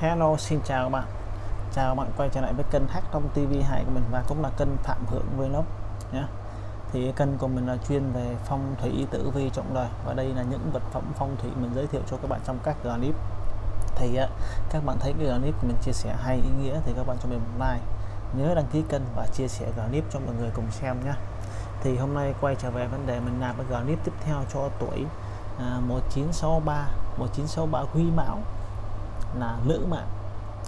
Hello xin chào các bạn. Chào các bạn quay trở lại với kênh hát trong TV2 của mình và cũng là kênh Phạm Hưởng Vlog nhé. Thì kênh của mình là chuyên về phong thủy tử vi trọng đời. Và đây là những vật phẩm phong thủy mình giới thiệu cho các bạn trong các clip. Thì à, các bạn thấy cái clip của mình chia sẻ hay ý nghĩa thì các bạn cho mình một like. Nhớ đăng ký kênh và chia sẻ clip cho mọi người cùng xem nhé. Thì hôm nay quay trở về vấn đề mình làm cái clip tiếp theo cho tuổi à, 1963 1963 Quý Mão là nữ mạng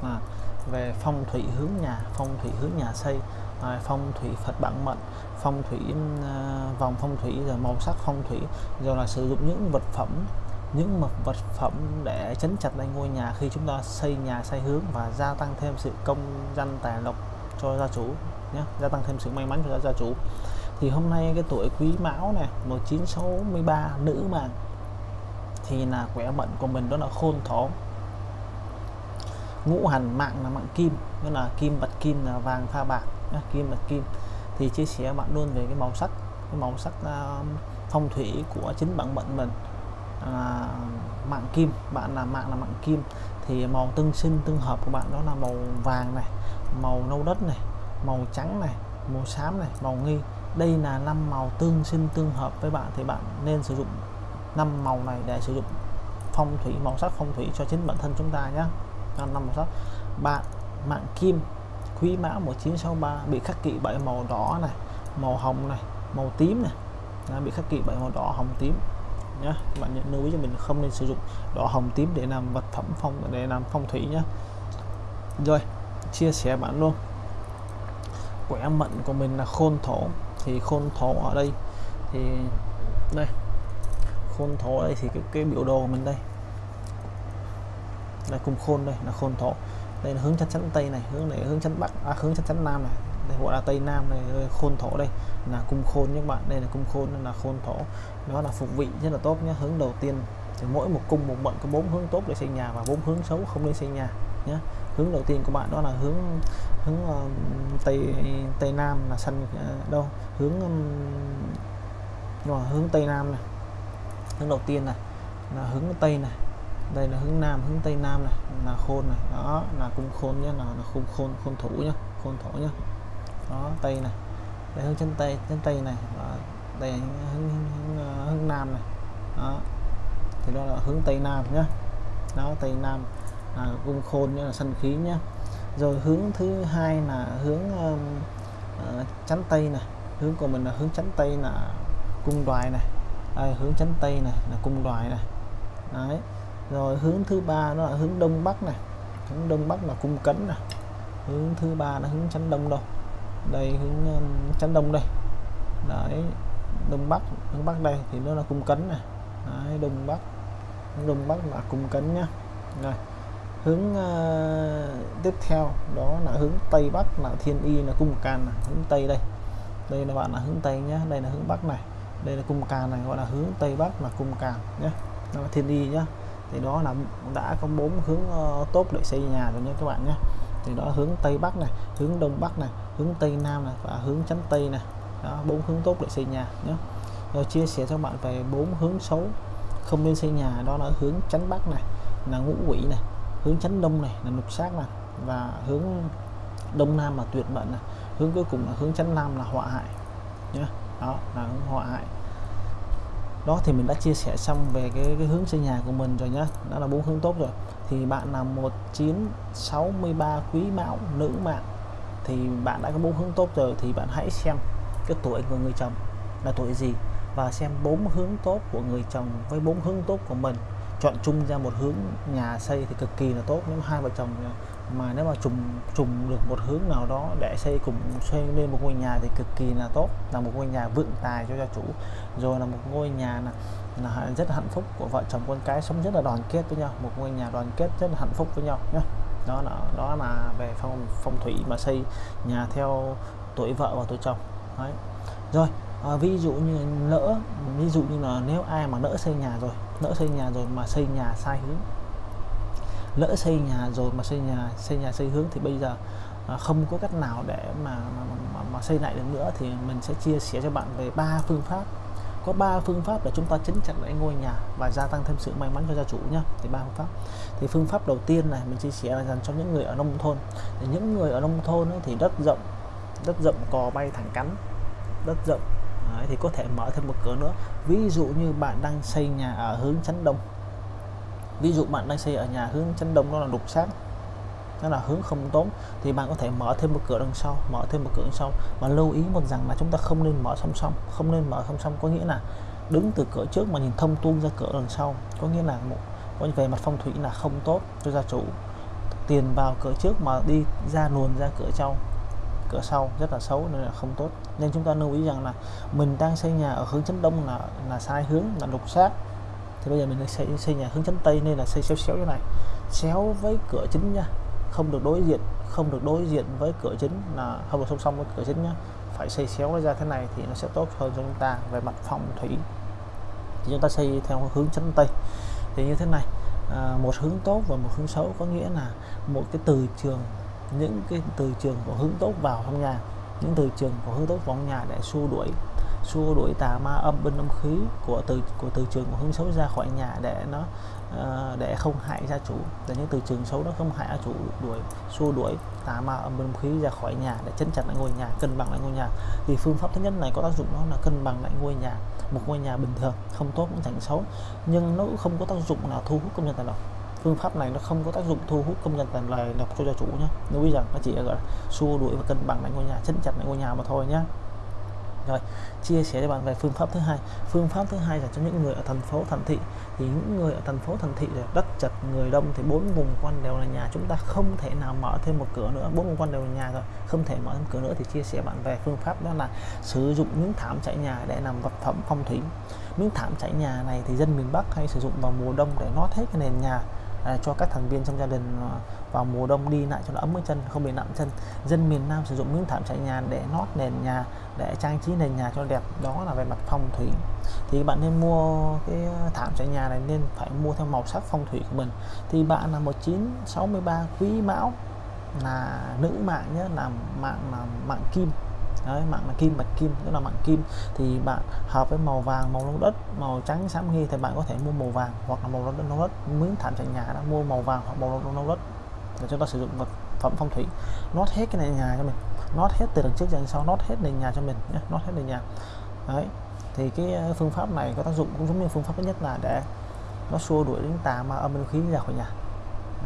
à, về phong thủy hướng nhà phong thủy hướng nhà xây à, phong thủy Phật bản mệnh phong thủy à, vòng phong thủy rồi màu sắc phong thủy rồi là sử dụng những vật phẩm những mật vật phẩm để chấn chặt lại ngôi nhà khi chúng ta xây nhà xây hướng và gia tăng thêm sự công danh tài lộc cho gia chủ nhé gia tăng thêm sự may mắn cho gia chủ. Thì hôm nay cái tuổi quý mão này 1963 nữ mạng thì là khỏe mệnh của mình đó là khôn thổ ngũ hành mạng là mạng kim nghĩa là kim bạch kim là vàng pha bạc kim bạch kim. Thì chia sẻ bạn luôn về cái màu sắc cái màu sắc uh, phong thủy của chính bản mệnh mình. Là mạng kim bạn là mạng là mạng kim. Thì màu tương sinh tương hợp của bạn đó là màu vàng này màu nâu đất này màu trắng này màu xám này màu nghi. Đây là năm màu tương sinh tương hợp với bạn thì bạn nên sử dụng năm màu này để sử dụng phong thủy màu sắc phong thủy cho chính bản thân chúng ta nhé năm màu sắc bạn mạng kim quý mão 1963 bị khắc kỵ bởi màu đỏ này màu hồng này màu tím này. Đã bị khắc kỵ bởi màu đỏ hồng tím. Nhé bạn nhận lưu ý cho mình không nên sử dụng đỏ hồng tím để làm vật phẩm phong để làm phong thủy nhé rồi chia sẻ bạn luôn. Quẻ mệnh của mình là khôn thổ. Thì khôn thổ ở đây thì đây. Khôn thổ đây thì cái, cái biểu đồ của mình đây là cung khôn đây là khôn thổ. Đây là hướng chắn chắn tây này hướng này hướng chắn bắc à, hướng chắn chắn nam này. Đây gọi là tây nam này khôn thổ đây là cung khôn các bạn. Đây là cung khôn nên là khôn thổ. Nó là phục vị rất là tốt nhé hướng đầu tiên. Thì mỗi một cung một mệnh có bốn hướng tốt để xây nhà và bốn hướng xấu không nên xây nhà nhé. Hướng đầu tiên của bạn đó là hướng hướng uh, tây tây nam là sân uh, ờ, đâu? Hướng um, rồi hướng tây nam này. Hướng đầu tiên này là hướng tây này đây là hướng nam hướng tây nam này là khôn này. Đó là cung khôn nhé là, là khôn khôn khôn thủ nhá khôn thổ nhá. Đó tây này. Đây hướng chân tây chân tây này. Và đây hướng, hướng, hướng, ờ, hướng nam này. Đó. Thì đó là hướng tây nam nhá. Đó tây nam là cung khôn nhá là sân khí nhá. Rồi hướng thứ hai là hướng uh, uh, chắn tây này. Hướng của mình là hướng chắn tây là cung đoài này. Đây, hướng chắn tây này là cung đoài này. Đấy rồi hướng thứ ba nó là hướng đông bắc này. Hướng đông bắc là cung cấn này. Hướng thứ ba là hướng chắn đông đâu. Đây hướng um, chắn đông đây. Đấy đông bắc hướng bắc đây thì nó là cung cấn này. Đấy, đông bắc. Đông bắc là cung cấn nhá. Rồi hướng uh, tiếp theo đó là hướng tây bắc là thiên y là cung can này. hướng tây đây. Đây là bạn là hướng tây nhé đây là hướng bắc này. Đây là cung can này gọi là hướng tây bắc là cung can nhé đó là thiên y nhá thì đó là đã có bốn hướng ờ, tốt để xây nhà rồi nha các bạn nhé. Thì đó, hướng tây bắc này, hướng đông bắc này, hướng tây nam này và hướng chánh tây này. Đó, bốn hướng tốt để xây nhà nhé. Rồi chia sẻ cho bạn về bốn hướng xấu không nên xây nhà. Đó là hướng chánh bắc này, là ngũ quỷ này, hướng chánh đông này, là lục sát này và hướng đông nam là tuyệt mệnh này. Hướng cuối cùng là hướng chánh nam là họa hại nhé. Đó, là hướng họa hại đó thì mình đã chia sẻ xong về cái, cái hướng xây nhà của mình rồi nhá. Đó là bốn hướng tốt rồi. Thì bạn là 1963 quý mão nữ mạng. Thì bạn đã có bốn hướng tốt rồi thì bạn hãy xem cái tuổi của người chồng là tuổi gì và xem bốn hướng tốt của người chồng với bốn hướng tốt của mình. Chọn chung ra một hướng nhà xây thì cực kỳ là tốt nếu hai vợ chồng mà nếu mà trùng trùng được một hướng nào đó để xây cùng xây lên một ngôi nhà thì cực kỳ là tốt. Là một ngôi nhà vượng tài cho gia chủ. Rồi là một ngôi nhà là, là rất hạnh phúc của vợ chồng con cái sống rất là đoàn kết với nhau. Một ngôi nhà đoàn kết rất là hạnh phúc với nhau nhé đó là đó là về phong phong thủy mà xây nhà theo tuổi vợ và tuổi chồng. Đấy. Rồi à, ví dụ như lỡ ví dụ như là nếu ai mà lỡ xây nhà rồi lỡ xây nhà rồi mà xây nhà sai hướng lỡ xây nhà rồi mà xây nhà xây nhà xây hướng thì bây giờ à, không có cách nào để mà mà, mà mà xây lại được nữa thì mình sẽ chia sẻ cho bạn về ba phương pháp. Có ba phương pháp để chúng ta chấn chặt lại ngôi nhà và gia tăng thêm sự may mắn cho gia chủ nhá. Thì ba phương pháp. Thì phương pháp đầu tiên này mình chia sẻ là dành cho những người ở nông thôn. Thì những người ở nông thôn ấy, thì đất rộng đất rộng cò bay thẳng cắn đất rộng Đấy, thì có thể mở thêm một cửa nữa. Ví dụ như bạn đang xây nhà ở hướng chắn đông ví dụ bạn đang xây ở nhà hướng chắn đông đó là đục sát, nó là hướng không tốt, thì bạn có thể mở thêm một cửa đằng sau mở thêm một cửa đằng sau mà lưu ý một rằng là chúng ta không nên mở song song không nên mở song song. Có nghĩa là đứng từ cửa trước mà nhìn thông tuôn ra cửa đằng sau. Có nghĩa là một có về mặt phong thủy là không tốt cho gia chủ. Tiền vào cửa trước mà đi ra luồn ra cửa sau cửa sau rất là xấu nên là không tốt. Nên chúng ta lưu ý rằng là mình đang xây nhà ở hướng chấn đông là là sai hướng là đục sát thì bây giờ mình xây xây nhà hướng chấn tây nên là xây xéo xéo như này. Xéo với cửa chính nha. Không được đối diện không được đối diện với cửa chính là không được song song với cửa chính nhá. Phải xây xéo ra thế này thì nó sẽ tốt hơn cho chúng ta về mặt phong thủy. Thì chúng ta xây theo hướng chấn tây. Thì như thế này à, một hướng tốt và một hướng xấu có nghĩa là một cái từ trường những cái từ trường của hướng tốt vào trong nhà những từ trường của hướng tốt vào trong nhà để xua đuổi xua đuổi tà ma âm binh âm khí của từ của từ trường của hướng xấu ra khỏi nhà để nó uh, để không hại gia chủ. Để những từ trường xấu đó không hại gia chủ đuổi xua đuổi tà ma âm binh âm khí ra khỏi nhà để chấn chặt lại ngôi nhà cân bằng lại ngôi nhà. Thì phương pháp thứ nhất này có tác dụng đó là cân bằng lại ngôi nhà một ngôi nhà bình thường không tốt cũng chẳng xấu. Nhưng nó cũng không có tác dụng nào thu hút công nhân tài lộc phương pháp này nó không có tác dụng thu hút công nhân tài lộc cho gia chủ nhé lưu ý rằng nó chỉ gọi là xua đuổi và cân bằng lại ngôi nhà chấn chặt lại ngôi nhà mà thôi nhé rồi chia sẻ cho bạn về phương pháp thứ hai. Phương pháp thứ hai là cho những người ở thành phố thành thị. Thì những người ở thành phố thành thị là đất chật người đông thì bốn vùng quanh đều là nhà. Chúng ta không thể nào mở thêm một cửa nữa. Bốn vùng quanh đều là nhà rồi không thể mở thêm cửa nữa. Thì chia sẻ bạn về phương pháp đó là sử dụng miếng thảm trải nhà để làm vật phẩm phong thủy. Miếng thảm trải nhà này thì dân miền Bắc hay sử dụng vào mùa đông để nót hết cái nền nhà à, cho các thành viên trong gia đình à, vào mùa đông đi lại cho nó ấm cái chân, không bị nặng chân. Dân miền Nam sử dụng miếng thảm trải nhà để nót nền nhà, để trang trí nền nhà cho đẹp. Đó là về mặt phong thủy. Thì bạn nên mua cái thảm trải nhà này nên phải mua theo màu sắc phong thủy của mình. Thì bạn là 1963 quý mão, là nữ mạng nhé, là mạng là mạng kim. Đấy, mạng là kim, bạch kim, tức là mạng kim. Thì bạn hợp với màu vàng, màu lông đất, màu trắng, xám nghi thì bạn có thể mua màu vàng hoặc là màu lông đất miếng thảm trải nhà đã mua màu vàng hoặc màu lông đất để chúng ta sử dụng vật phẩm phong thủy. Nốt hết cái này nhà cho mình. Nốt hết từ đằng trước đằng sau. Nốt hết nền nhà cho mình nhé. Nốt hết nền nhà. Đấy. Thì cái ờ, phương pháp này có tác dụng cũng giống như phương pháp thứ nhất là để nó xua đuổi đến tà ma âm binh khí ra khỏi nhà.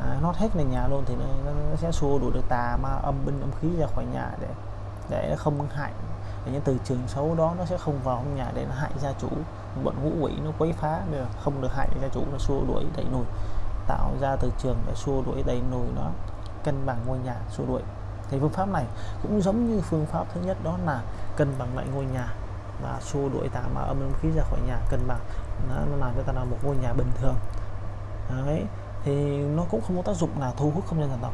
À, nốt hết nền nhà luôn thì nó, nó sẽ xua đuổi được tà ma âm binh âm khí ra khỏi nhà để để không hại. Để những từ trường xấu đó nó sẽ không vào trong nhà để nó hại gia chủ. Bọn ngũ quỷ nó quấy phá được không được hại gia chủ nó xua đuổi đẩy lùi tạo ra từ trường để xua đuổi đẩy lùi nó cân bằng ngôi nhà xua đuổi. Thì phương pháp này cũng giống như phương pháp thứ nhất đó là cân bằng lại ngôi nhà và xua đuổi tà ma âm khí ra khỏi nhà cân bằng. Nó, làm cho ta là một ngôi nhà bình thường. Đấy thì nó cũng không có tác dụng là thu hút công nhân thần tộc.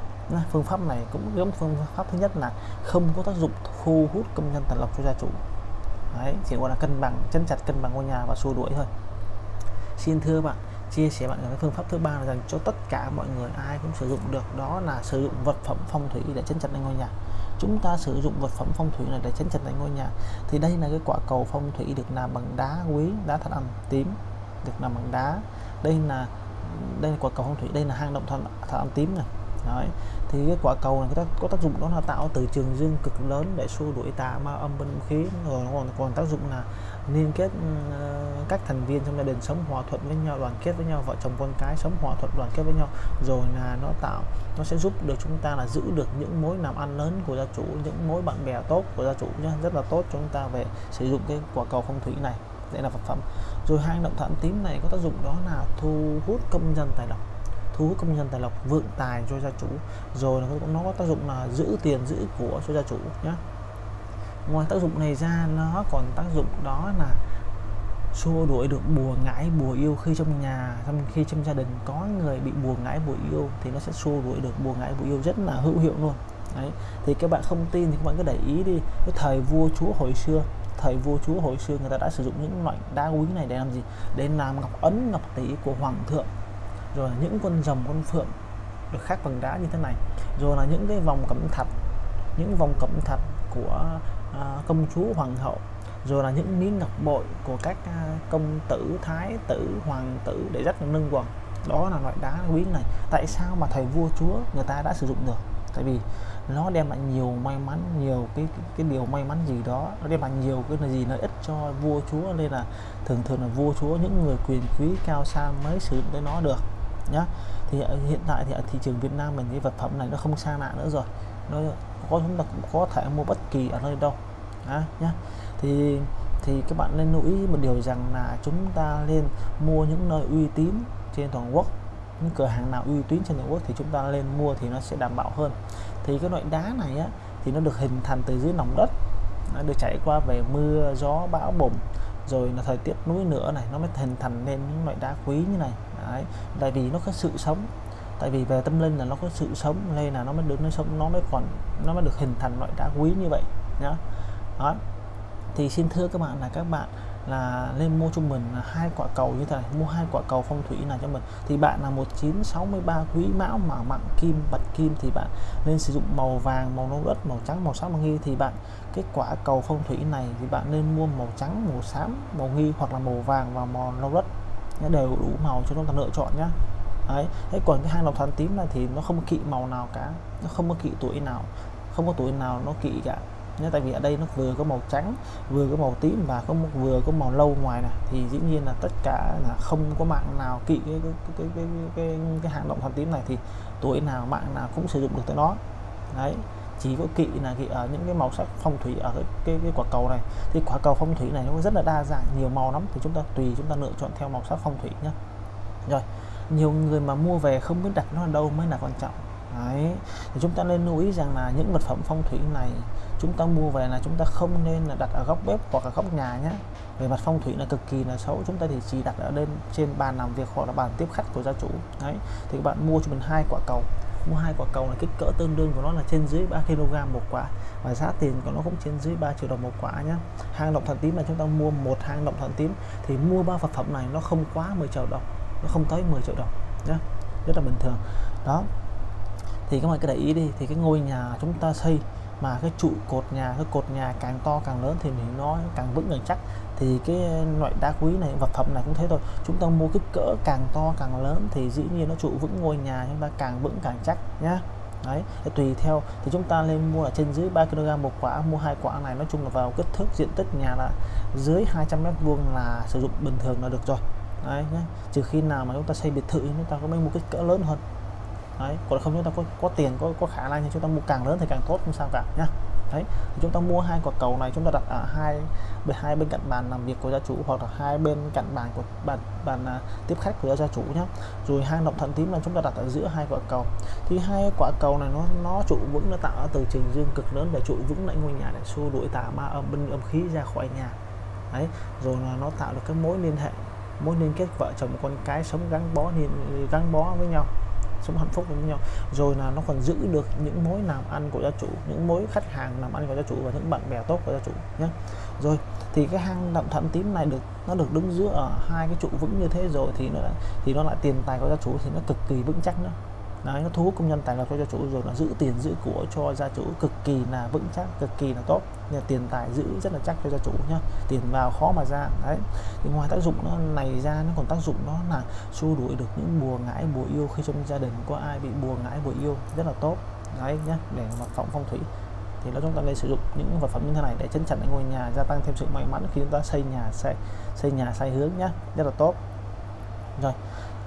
Phương pháp này cũng giống phương pháp thứ nhất là không có tác dụng thu hút công nhân thần lộc cho gia chủ. Đấy chỉ gọi là cân bằng chân chặt cân bằng ngôi nhà và xua đuổi thôi. Xin thưa bạn chia sẻ bạn cái phương pháp thứ ba là dành cho tất cả mọi người ai cũng sử dụng được đó là sử dụng vật phẩm phong thủy để chấn chặt lên ngôi nhà. Chúng ta sử dụng vật phẩm phong thủy này để chấn chặt lên ngôi nhà. Thì đây là cái quả cầu phong thủy được làm bằng đá quý đá thạch ăn tím được làm bằng đá. Đây là đây là quả cầu phong thủy đây là hang động thạch thạch ăn tím này. Đấy. thì cái quả cầu này có, tác dụng đó là tạo từ trường dương cực lớn để xua đuổi tà ma âm binh khí rồi nó còn còn tác dụng là liên kết uh, các thành viên trong gia đình sống hòa thuận với nhau đoàn kết với nhau vợ chồng con cái sống hòa thuận đoàn kết với nhau rồi là nó tạo nó sẽ giúp được chúng ta là giữ được những mối làm ăn lớn của gia chủ những mối bạn bè tốt của gia chủ nhé rất là tốt cho chúng ta về sử dụng cái quả cầu phong thủy này để là vật phẩm. Rồi hai động thận tím này có tác dụng đó là thu hút công dân tài lộc thu hút công nhân tài lộc vượng tài cho gia chủ. Rồi nó có tác dụng là giữ tiền giữ của cho gia chủ nhé ngoài tác dụng này ra, nó còn tác dụng đó là xua đuổi được bùa ngãi bùa yêu khi trong nhà trong khi trong gia đình có người bị bùa ngãi bùa yêu thì nó sẽ xua đuổi được bùa ngãi bùa yêu rất là hữu hiệu luôn. Đấy, thì các bạn không tin thì các bạn cứ để ý đi, cái thời vua chúa hồi xưa, thời vua chúa hồi xưa người ta đã sử dụng những loại đá quý này để làm gì? Để làm ngọc ấn, ngọc tỷ của hoàng thượng. Rồi là những con rồng, con phượng được khắc bằng đá như thế này. Rồi là những cái vòng cẩm thạch, những vòng cẩm thạch của À, công chúa hoàng hậu rồi là những miếng ngọc bội của các à, công tử thái tử hoàng tử để rất là nâng quần. Đó là loại đá quý này. Tại sao mà thầy vua chúa người ta đã sử dụng được? Tại vì nó đem lại nhiều may mắn nhiều cái cái, cái điều may mắn gì đó. Nó đem lại nhiều cái là gì lợi ích cho vua chúa nên là thường thường là vua chúa những người quyền quý cao sang mới sử dụng tới nó được nhá. Thì hiện tại thì ở thị trường Việt Nam mình cái vật phẩm này nó không xa lạ nữa rồi nó có chúng ta cũng có thể mua bất kỳ ở nơi đâu. À, nhá. Thì thì các bạn nên lưu ý một điều rằng là chúng ta nên mua những nơi uy tín trên toàn quốc những cửa hàng nào uy tín trên toàn quốc thì chúng ta lên mua thì nó sẽ đảm bảo hơn. Thì cái loại đá này á thì nó được hình thành từ dưới lòng đất. Nó được trải qua về mưa gió bão bùng rồi là thời tiết núi nữa này nó mới hình thành nên những loại đá quý như này. Đấy. tại vì nó có sự sống tại vì về tâm linh là nó có sự sống, nên là nó mới được, nó sống, nó mới còn, nó mới được hình thành loại đá quý như vậy, nhá. Đó. Thì xin thưa các bạn là các bạn là nên mua cho mình hai quả cầu như thế này, mua hai quả cầu phong thủy này cho mình. Thì bạn là 1963 quý mão, mà mặn kim, bạch kim, thì bạn nên sử dụng màu vàng, màu nâu đất, màu trắng, màu xám màu nghi. Thì bạn, cái quả cầu phong thủy này thì bạn nên mua màu trắng, màu xám, màu nghi, hoặc là màu vàng và màu nâu đất. Đều đủ màu cho chúng ta lựa chọn nhé đấy thế còn cái hang động thần tím này thì nó không kỵ màu nào cả nó không có kỵ tuổi nào không có tuổi nào nó kỵ cả. Nhé tại vì ở đây nó vừa có màu trắng vừa có màu tím và có một vừa có màu lâu ngoài này. Thì dĩ nhiên là tất cả là không có mạng nào kỵ cái cái cái cái, cái, cái, cái hang động thần tím này thì tuổi nào mạng nào cũng sử dụng được tới nó. Đấy chỉ có kỵ là kỵ ở những cái màu sắc phong thủy ở cái, cái, cái quả cầu này. Thì quả cầu phong thủy này nó rất là đa dạng nhiều màu lắm. Thì chúng ta tùy chúng ta lựa chọn theo màu sắc phong thủy nhé rồi nhiều người mà mua về không biết đặt nó ở đâu mới là quan trọng. Đấy. thì chúng ta nên lưu ý rằng là những vật phẩm phong thủy này chúng ta mua về là chúng ta không nên là đặt ở góc bếp hoặc là góc nhà nhé về mặt phong thủy là cực kỳ là xấu, chúng ta thì chỉ đặt ở lên trên bàn làm việc hoặc là bàn tiếp khách của gia chủ. Đấy, thì các bạn mua cho mình hai quả cầu. Mua hai quả cầu là kích cỡ tương đương của nó là trên dưới 3 kg một quả và giá tiền của nó cũng trên dưới 3 triệu đồng một quả nhé hang động thần tím là chúng ta mua một hang động thần tím thì mua ba vật phẩm này nó không quá 10 triệu đồng nó không tới 10 triệu đồng nhé rất là bình thường. Đó. Thì các bạn cứ để ý đi, thì cái ngôi nhà chúng ta xây mà cái trụ cột nhà, cái cột nhà càng to càng lớn thì mình nó càng vững càng chắc. Thì cái loại đá quý này, vật phẩm này cũng thế thôi. Chúng ta mua kích cỡ càng to càng lớn thì dĩ nhiên nó trụ vững ngôi nhà chúng ta càng vững càng chắc, nhá. Đấy tùy theo. Thì chúng ta lên mua là trên dưới 3 kg một quả, mua hai quả này, nói chung là vào kích thước diện tích nhà là dưới 200 mét vuông là sử dụng bình thường là được rồi đấy nhé trừ khi nào mà chúng ta xây biệt thự chúng ta có mới mua kích cỡ lớn hơn. Đấy còn không chúng ta có có tiền có có khả năng thì chúng ta mua càng lớn thì càng tốt không sao cả nhá. Đấy thì chúng ta mua hai quả cầu này chúng ta đặt ở hai bên hai bên cạnh bàn làm việc của gia chủ hoặc là hai bên cạnh bàn của bàn bàn à, tiếp khách của gia chủ nhé rồi hang động thần tím là chúng ta đặt ở giữa hai quả cầu. Thì hai quả cầu này nó nó trụ vững nó tạo từ trình dương cực lớn để trụ vững lại ngôi nhà để xua đuổi tà ma âm binh âm khí ra khỏi nhà. Đấy rồi là nó tạo được cái mối liên hệ mối liên kết vợ chồng con cái sống gắn bó thì gắn bó với nhau, sống hạnh phúc với nhau. Rồi là nó còn giữ được những mối làm ăn của gia chủ, những mối khách hàng làm ăn của gia chủ và những bạn bè tốt của gia chủ nhé rồi thì cái hang động thận tím này được, nó được đứng giữa ở hai cái trụ vững như thế rồi thì nó thì nó lại tiền tài của gia chủ thì nó cực kỳ vững chắc nữa Đấy, nó thu hút công nhân tài lộc cho gia chủ rồi là giữ tiền giữ của cho gia chủ cực kỳ là vững chắc cực kỳ là tốt. Là tiền tài giữ rất là chắc cho gia chủ nhá tiền vào khó mà ra. Đấy thì ngoài tác dụng nó này ra nó còn tác dụng nó là xua đuổi được những bùa ngãi bùa yêu khi trong gia đình có ai bị bùa ngãi bùa yêu rất là tốt. Đấy nhá để mặt phòng phong thủy. Thì nó chúng ta nên sử dụng những vật phẩm như thế này để chấn chặn ngôi nhà gia tăng thêm sự may mắn khi chúng ta xây nhà xây xây nhà sai hướng nhá rất là tốt. Rồi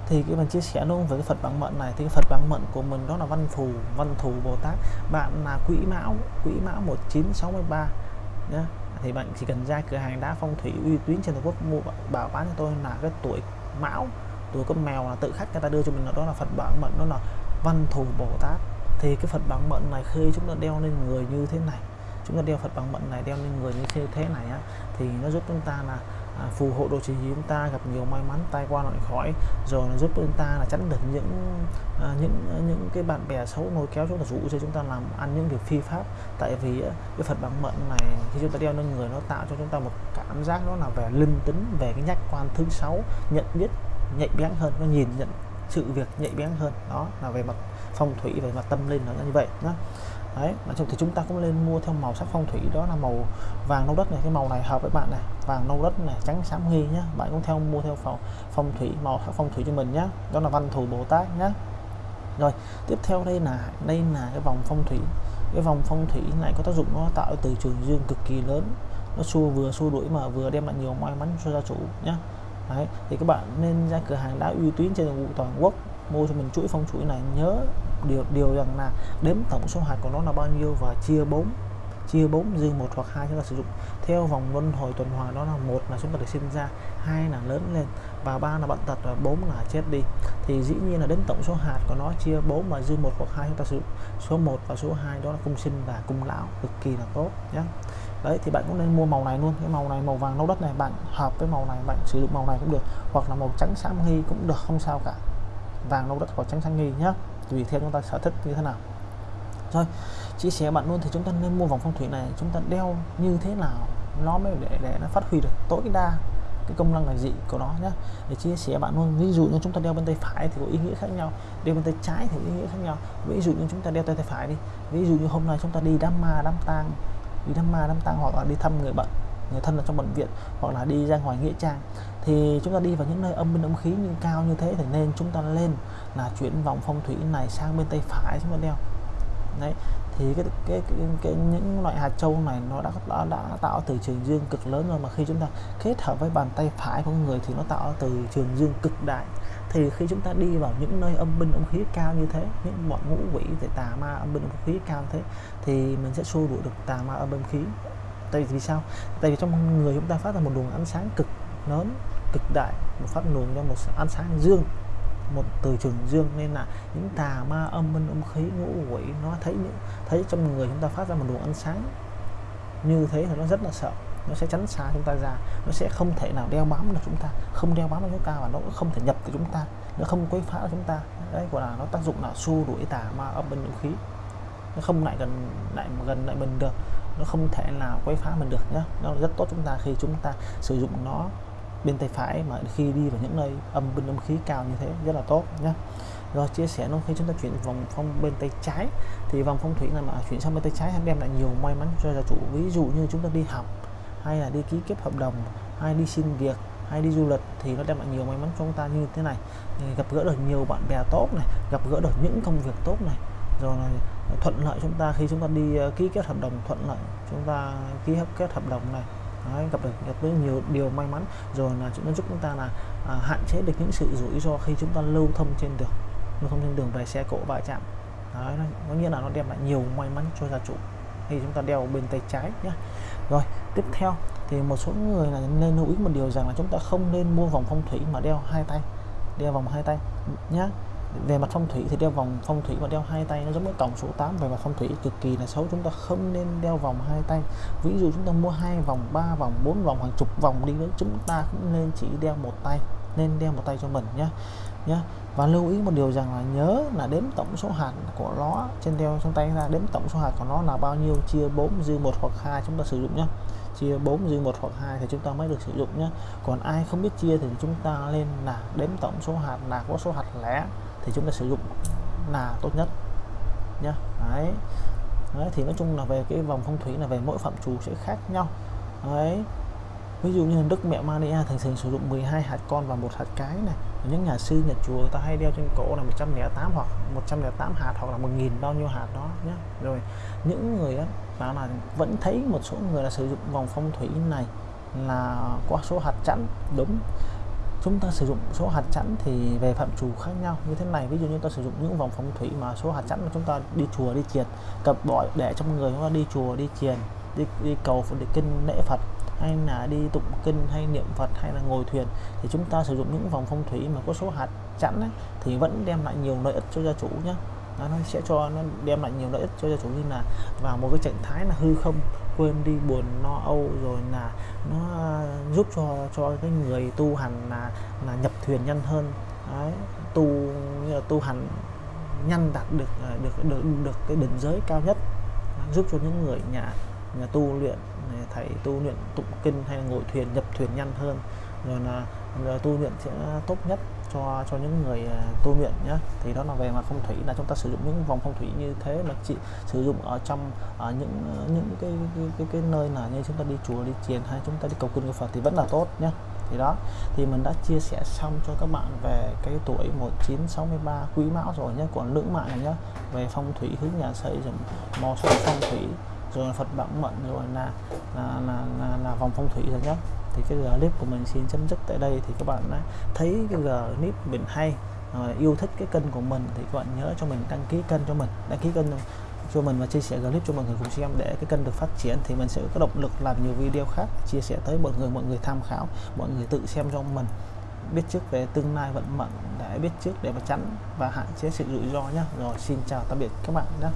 thì cái mình chia sẻ luôn với cái Phật bản mệnh này. Thì cái Phật bản mệnh của mình đó là văn thù văn thù Bồ Tát. Bạn là quỹ mão quỹ mão 1963 nhé thì bạn chỉ cần ra cửa hàng đá phong thủy uy tín trên toàn quốc, mua bảo bán cho tôi là cái tuổi mão, tuổi con mèo là tự khách người ta đưa cho mình là đó là Phật bản mệnh, đó là văn thù Bồ Tát. Thì cái Phật bản mệnh này khi chúng ta đeo lên người như thế này. Chúng ta đeo Phật bản mệnh này đeo lên người như thế này á, thì nó giúp chúng ta là à, phù hộ độ trì chúng ta gặp nhiều may mắn tai qua loại khỏi. Rồi nó giúp chúng ta là chắn được những à, những à, những cái bạn bè xấu nối kéo chúng ta rủ cho chúng ta làm ăn những việc phi pháp. Tại vì cái phật bằng mệnh này khi chúng ta đeo lên người nó tạo cho chúng ta một cảm giác đó là về linh tính về cái nhắc quan thứ sáu nhận biết nhạy bén hơn nó nhìn nhận sự việc nhạy bén hơn. Đó là về mặt phong thủy về mặt tâm linh nó như vậy nhá đấy nói chung thì chúng ta cũng nên mua theo màu sắc phong thủy đó là màu vàng nâu đất này cái màu này hợp với bạn này vàng nâu đất này trắng xám nghi nhá bạn cũng theo mua theo phong phong thủy màu sắc phong thủy cho mình nhá đó là văn thù bồ tát nhá. Rồi tiếp theo đây là đây là cái vòng phong thủy cái vòng phong thủy này có tác dụng nó tạo từ trường dương cực kỳ lớn nó xua vừa xua đuổi mà vừa đem lại nhiều may mắn cho gia chủ nhá. Đấy, thì các bạn nên ra cửa hàng đá uy tín trên toàn toàn quốc mua cho mình chuỗi phong chuỗi này nhớ điều điều rằng là đếm tổng số hạt của nó là bao nhiêu và chia 4 chia 4 dư một hoặc hai chúng ta sử dụng. Theo vòng luân hồi tuần hoàn, đó là một là chúng ta được sinh ra, hai là lớn lên, và ba là bệnh tật, và bốn là chết đi. Thì dĩ nhiên là đến tổng số hạt của nó, chia 4 và dư một hoặc hai chúng ta sử dụng. Số 1 và số 2 đó là cung sinh và cung lão, cực kỳ là tốt nhé đấy, thì bạn cũng nên mua màu này luôn. Cái màu này màu vàng nâu đất này, bạn hợp với màu này, bạn sử dụng màu này cũng được. Hoặc là màu trắng xám nghi cũng được, không sao cả. Vàng nâu đất hoặc trắng xám nghi nhé tùy theo chúng ta sở thích như thế nào. Rồi, chia sẻ bạn luôn thì chúng ta nên mua vòng phong thủy này, chúng ta đeo như thế nào, nó mới để để nó phát huy được tối đa cái công năng là gì của nó nhé để chia sẻ bạn luôn, ví dụ như chúng ta đeo bên tay phải thì có ý nghĩa khác nhau, đeo bên tay trái thì có ý nghĩa khác nhau. Ví dụ như chúng ta đeo tay tay phải đi, ví dụ như hôm nay chúng ta đi đám ma, đám tang, đi đám ma, đám tang hoặc là đi thăm người bệnh người thân ở trong bệnh viện hoặc là đi ra ngoài nghĩa trang thì chúng ta đi vào những nơi âm binh âm khí như cao như thế thì nên chúng ta lên là chuyển vòng phong thủy này sang bên tay phải chúng ta đeo. Đấy thì cái, cái, cái, cái những loại hạt châu này nó đã, đã đã tạo từ trường dương cực lớn rồi mà khi chúng ta kết hợp với bàn tay phải của người thì nó tạo từ trường dương cực đại. Thì khi chúng ta đi vào những nơi âm binh âm khí cao như thế những bọn ngũ quỷ thì tà ma âm binh âm khí cao như thế thì mình sẽ xua đuổi được tà ma âm binh khí. Tại vì sao? Tại vì trong người chúng ta phát ra một luồng ánh sáng cực lớn cực đại một phát luồng cho một ánh sáng dương một từ trường dương nên là những tà ma âm minh âm khí ngũ quỷ, nó thấy những, thấy trong người chúng ta phát ra một luồng ánh sáng. Như thế thì nó rất là sợ, nó sẽ tránh xa chúng ta ra, nó sẽ không thể nào đeo bám được chúng ta, không đeo bám được chúng ta và nó cũng không thể nhập được chúng ta, nó không quấy phá chúng ta. Đấy, gọi là nó tác dụng là xua đuổi tà ma âm binh khí. Nó không lại gần lại gần lại mình được, nó không thể nào quấy phá mình được nhé nó rất tốt chúng ta khi chúng ta sử dụng nó bên tay phải mà khi đi vào những nơi âm bên âm khí cao như thế rất là tốt nhé rồi chia sẻ nó khi chúng ta chuyển vòng phong bên tay trái, thì vòng phong thủy này mà chuyển sang bên tay trái đem lại nhiều may mắn cho gia chủ. Ví dụ như chúng ta đi học, hay là đi ký kết hợp đồng, hay đi xin việc, hay đi du lịch, thì nó đem lại nhiều may mắn cho chúng ta như thế này. Gặp gỡ được nhiều bạn bè tốt này, gặp gỡ được những công việc tốt này. Rồi này thuận lợi chúng ta khi chúng ta đi ờ, ký kết hợp đồng, thuận lợi chúng ta ký hợp kết hợp đồng này. Đấy, gặp được gặp được nhiều điều may mắn. Rồi là chúng nó giúp chúng ta là à, hạn chế được những sự rủi ro khi chúng ta lưu thông trên đường lưu thông trên đường về xe cộ va chạm. Đấy, có nghĩa là nó đem lại nhiều may mắn cho gia chủ thì chúng ta đeo bên tay trái nhé rồi tiếp theo thì một số người là nên lưu ý một điều rằng là chúng ta không nên mua vòng phong thủy mà đeo hai tay đeo vòng hai tay nhé về mặt phong thủy thì đeo vòng phong thủy và đeo hai tay nó giống với tổng số 8 về mặt phong thủy cực kỳ là xấu, chúng ta không nên đeo vòng hai tay. Ví dụ chúng ta mua hai vòng, ba vòng, bốn vòng, hàng chục vòng đi nữa, chúng ta cũng nên chỉ đeo một tay, nên đeo một tay cho mình nhé nhé và lưu ý một điều rằng là nhớ là đếm tổng số hạt của nó trên đeo trong tay ra. Đếm tổng số hạt của nó là bao nhiêu, chia 4 dư một hoặc hai chúng ta sử dụng nhé chia 4 dư một hoặc hai thì chúng ta mới được sử dụng nhé còn ai không biết chia thì chúng ta lên là đếm tổng số hạt là có số hạt lẻ thì chúng ta sử dụng là tốt nhất nhé đấy. đấy, thì nói chung là về cái vòng phong thủy là về mỗi phạm trù sẽ khác nhau. Đấy. Ví dụ như Đức Mẹ Maria thường thường sử dụng 12 hạt con và một hạt cái này. Những nhà sư, nhà chùa ta hay đeo trên cổ là 108 hoặc 108 hạt hoặc là 1000 bao nhiêu hạt đó nhé rồi, những người á mà là vẫn thấy một số người là sử dụng vòng phong thủy này là qua số hạt chẵn, đúng chúng ta sử dụng số hạt chẵn thì về phạm trù khác nhau như thế này. Ví dụ như ta sử dụng những vòng phong thủy mà số hạt chẵn mà chúng ta đi chùa đi triền cặp bội để trong người chúng ta đi chùa đi triền đi, đi cầu để kinh lễ Phật hay là đi tụng kinh hay niệm Phật hay là ngồi thuyền thì chúng ta sử dụng những vòng phong thủy mà có số hạt chẵn ấy, thì vẫn đem lại nhiều lợi ích cho gia chủ nhé nó sẽ cho nó đem lại nhiều lợi ích cho gia chủ như là vào một cái trạng thái là hư không quên đi buồn no âu rồi là nó à, giúp cho cho cái người tu hành là là nhập thuyền nhanh hơn. Đấy tu như là tu hành nhanh đạt được à, được được được cái đỉnh giới cao nhất. Giúp cho những người nhà nhà tu luyện thầy tu luyện tụng kinh hay là ngồi thuyền nhập thuyền nhanh hơn. Rồi là, là tu luyện sẽ tốt nhất cho cho những người à, tu luyện nhé thì đó là về mặt phong thủy là chúng ta sử dụng những vòng phong thủy như thế mà chỉ sử dụng ở trong ở những à, những cái cái, cái cái nơi là như chúng ta đi chùa đi chiền hay chúng ta đi cầu kinh cầu Phật thì vẫn là tốt nhé thì đó thì mình đã chia sẻ xong cho các bạn về cái tuổi 1963 quý mão rồi nhé của nữ mạng này nhé về phong thủy hướng nhà xây dựng mò số phong thủy rồi là Phật bản mệnh rồi là là, là là là vòng phong thủy rồi nhé thì cái clip của mình xin chấm dứt tại đây thì các bạn đã thấy cái clip mình hay. Ờ, yêu thích cái kênh của mình thì các bạn nhớ cho mình đăng ký kênh cho mình, đăng ký kênh cho mình và chia sẻ clip cho mọi người cùng xem để cái kênh được phát triển. Thì mình sẽ có động lực làm nhiều video khác chia sẻ tới mọi người mọi người tham khảo, mọi người tự xem cho mình. Biết trước về tương lai vận mệnh, để biết trước để mà tránh và hạn chế sự rủi ro nhé rồi, xin chào tạm biệt các bạn nhé